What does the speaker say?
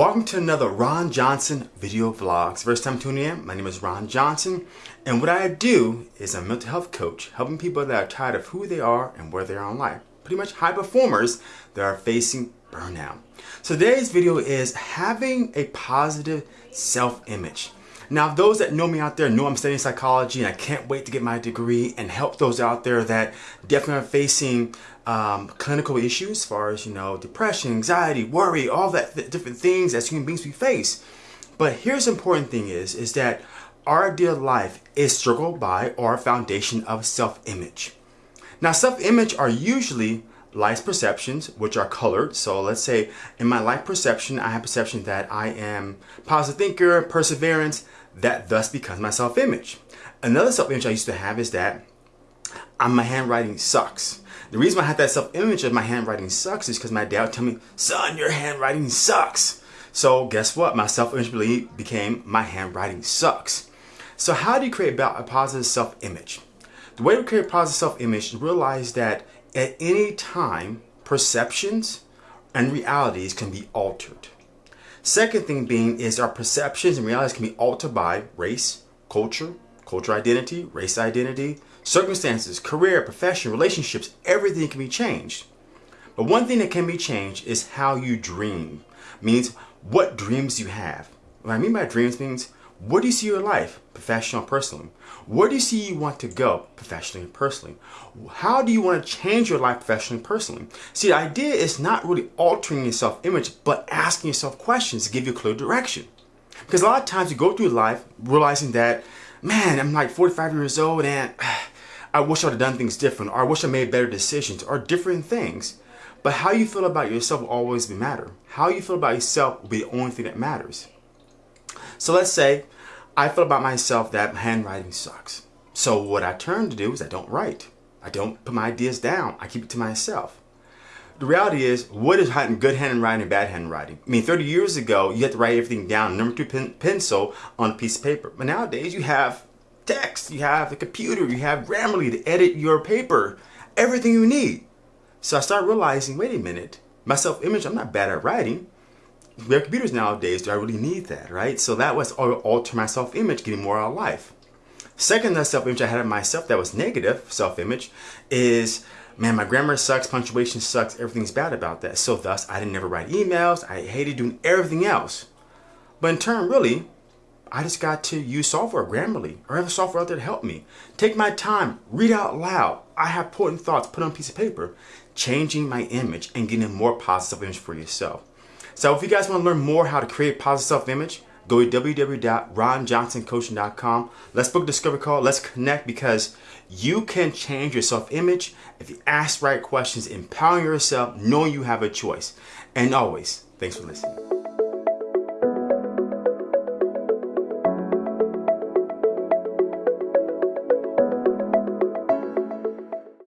Welcome to another Ron Johnson video vlogs. First time tuning in, my name is Ron Johnson and what I do is I'm a mental health coach helping people that are tired of who they are and where they are in life. Pretty much high performers that are facing burnout. So today's video is having a positive self-image. Now, those that know me out there know I'm studying psychology and I can't wait to get my degree and help those out there that definitely are facing um, clinical issues as far as, you know, depression, anxiety, worry, all that th different things as human beings we face. But here's the important thing is, is that our ideal life is struggled by our foundation of self-image. Now, self-image are usually life perceptions, which are colored. So let's say in my life perception, I have perception that I am positive thinker, perseverance, that thus becomes my self-image. Another self-image I used to have is that I'm, my handwriting sucks. The reason I had that self-image of my handwriting sucks is because my dad would tell me, son, your handwriting sucks. So guess what? My self-image belief became my handwriting sucks. So how do you create a positive self-image? The way to create a positive self-image is realize that at any time, perceptions and realities can be altered. Second thing being is our perceptions and realities can be altered by race, culture, culture identity, race identity, circumstances, career, profession, relationships, everything can be changed. But one thing that can be changed is how you dream. Means what dreams you have. What I mean by dreams means where do you see your life, professional personally? Where do you see you want to go, professionally and personally? How do you want to change your life professionally and personally? See, the idea is not really altering your self-image, but asking yourself questions to give you clear direction. Because a lot of times you go through life realizing that, man, I'm like 45 years old and I wish I would have done things different, or I wish I made better decisions, or different things. But how you feel about yourself will always be matter. How you feel about yourself will be the only thing that matters. So let's say I feel about myself that handwriting sucks. So what I turn to do is I don't write. I don't put my ideas down. I keep it to myself. The reality is, what is good handwriting and bad handwriting? I mean, 30 years ago, you had to write everything down, number two pen, pencil on a piece of paper. But nowadays, you have text, you have the computer, you have Grammarly to edit your paper, everything you need. So I started realizing, wait a minute, my self-image, I'm not bad at writing we have computers nowadays, do I really need that, right? So that was alter my self-image, getting more out of life. Second self-image I had of myself that was negative self-image is, man, my grammar sucks, punctuation sucks, everything's bad about that. So thus, I didn't ever write emails, I hated doing everything else. But in turn, really, I just got to use software, Grammarly, or other software out there to help me. Take my time, read out loud. I have important thoughts put on a piece of paper, changing my image and getting a more positive image for yourself. So if you guys want to learn more how to create positive self-image, go to www.ronjohnsoncoaching.com. Let's book a discovery call. Let's connect because you can change your self-image if you ask right questions, empowering yourself, knowing you have a choice. And always, thanks for listening.